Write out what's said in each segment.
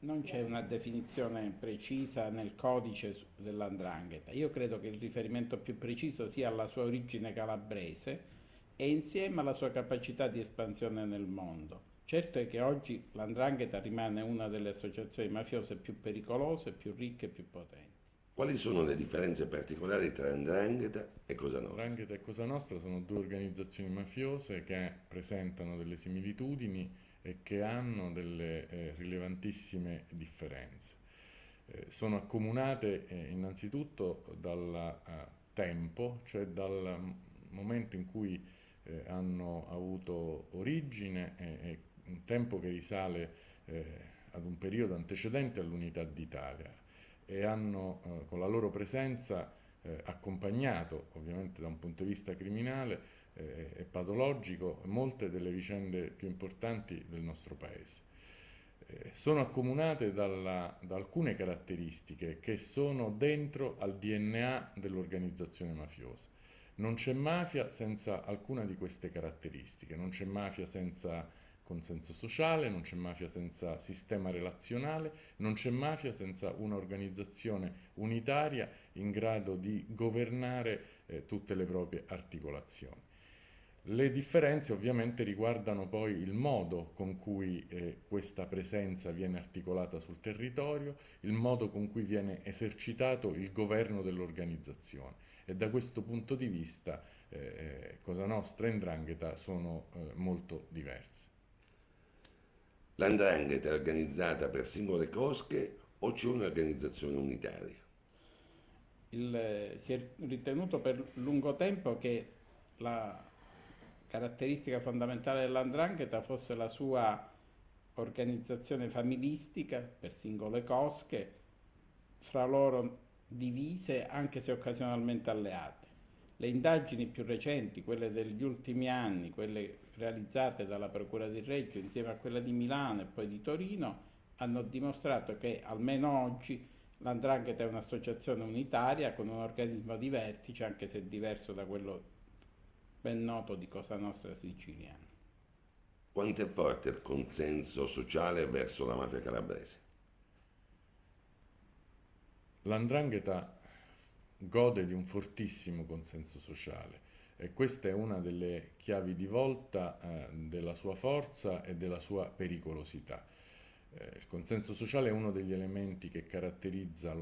Non c'è una definizione precisa nel codice dell'andrangheta. Io credo che il riferimento più preciso sia alla sua origine calabrese e insieme alla sua capacità di espansione nel mondo. Certo è che oggi l'andrangheta rimane una delle associazioni mafiose più pericolose, più ricche e più potenti. Quali sono le differenze particolari tra Andrangheta e Cosa Nostra? Andrangheta e Cosa Nostra sono due organizzazioni mafiose che presentano delle similitudini che hanno delle eh, rilevantissime differenze. Eh, sono accomunate eh, innanzitutto dal eh, tempo, cioè dal momento in cui eh, hanno avuto origine e un tempo che risale eh, ad un periodo antecedente all'unità d'Italia e hanno con la loro presenza accompagnato, ovviamente da un punto di vista criminale, e patologico molte delle vicende più importanti del nostro Paese. Eh, sono accomunate dalla, da alcune caratteristiche che sono dentro al DNA dell'organizzazione mafiosa. Non c'è mafia senza alcuna di queste caratteristiche, non c'è mafia senza consenso sociale, non c'è mafia senza sistema relazionale, non c'è mafia senza un'organizzazione unitaria in grado di governare eh, tutte le proprie articolazioni. Le differenze ovviamente riguardano poi il modo con cui eh, questa presenza viene articolata sul territorio, il modo con cui viene esercitato il governo dell'organizzazione e da questo punto di vista eh, eh Cosa Nostra e Ndrangheta sono eh, molto diverse. L'Andrangheta è organizzata per singole cosche o c'è un'organizzazione unitaria? Il, eh, si è ritenuto per lungo tempo che la caratteristica fondamentale dell'andrangheta fosse la sua organizzazione familistica per singole cosche, fra loro divise anche se occasionalmente alleate. Le indagini più recenti, quelle degli ultimi anni, quelle realizzate dalla Procura di Reggio insieme a quella di Milano e poi di Torino, hanno dimostrato che almeno oggi l'andrangheta è un'associazione unitaria con un organismo di vertice, anche se diverso da quello ben noto di Cosa Nostra siciliana. Quanto è forte il consenso sociale verso la mafia calabrese? L'andrangheta gode di un fortissimo consenso sociale e questa è una delle chiavi di volta eh, della sua forza e della sua pericolosità. Eh, il consenso sociale è uno degli elementi che caratterizza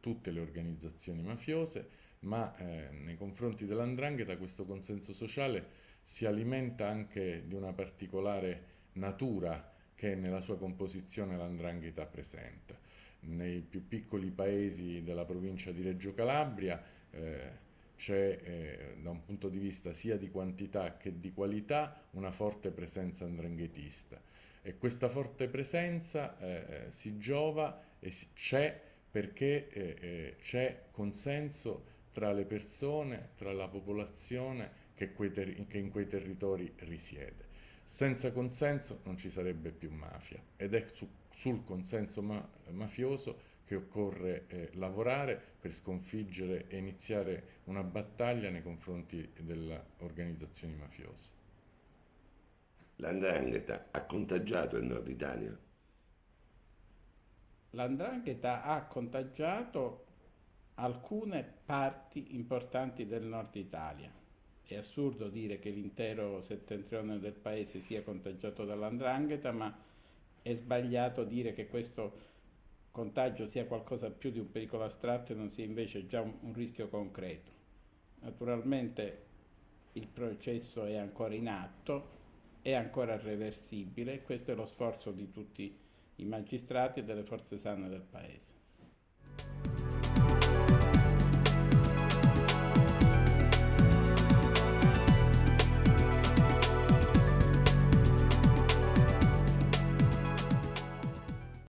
tutte le organizzazioni mafiose ma eh, nei confronti dell'andrangheta questo consenso sociale si alimenta anche di una particolare natura che nella sua composizione l'andrangheta presenta. Nei più piccoli paesi della provincia di Reggio Calabria eh, c'è eh, da un punto di vista sia di quantità che di qualità una forte presenza andranghetista e questa forte presenza eh, eh si giova e c'è perché eh, eh, c'è consenso tra le persone, tra la popolazione che, che in quei territori risiede. Senza consenso non ci sarebbe più mafia ed è su, sul consenso ma, mafioso che occorre eh, lavorare per sconfiggere e iniziare una battaglia nei confronti delle organizzazioni mafiose. L'andrangheta ha contagiato il nord Italia? L'andrangheta ha contagiato alcune parti importanti del nord Italia. È assurdo dire che l'intero settentrione del paese sia contagiato dall'andrangheta, ma è sbagliato dire che questo contagio sia qualcosa più di un pericolo astratto e non sia invece già un, un rischio concreto. Naturalmente il processo è ancora in atto, è ancora reversibile, questo è lo sforzo di tutti i magistrati e delle forze sane del Paese.